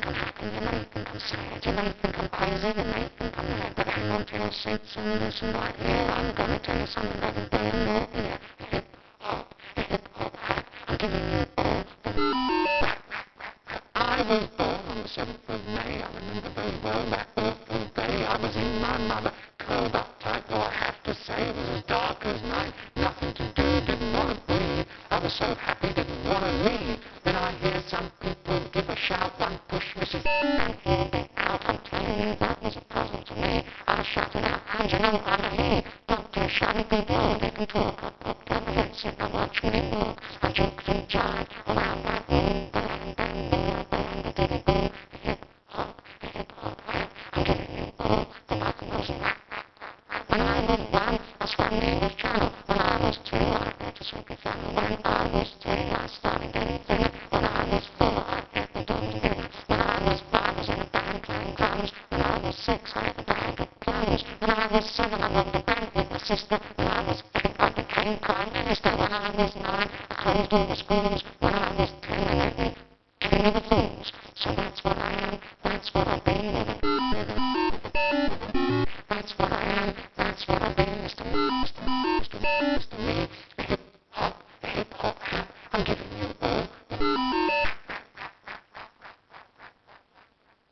society. They think I'm crazy and they think I'm mad, but hang on to your seats and listen right. I'm going to tell you something about the there. Yeah, hip hop, hip hop. I'm giving you the I was born on the 7th of May. I remember very well that awful day. I was in my mother, curled up tight, though I have to say it was as dark as night. So happy, didn't want to. Then I hear some people give a shout, one push Mrs. and be out. I'm you, that a puzzle to me. I shouting out, and you know what I mean? Doctor, shall blown? They can talk. I popped on the headset, I watched me walk. I joked and jive around that room. Bang, bang, bang, bang, bang, bang, hip hop, hip hop, I'm giving you all the knuckles. When I was one, I swam the English Channel. That's what I am. That's what I've been. Mr. Mr. Mr. Mr.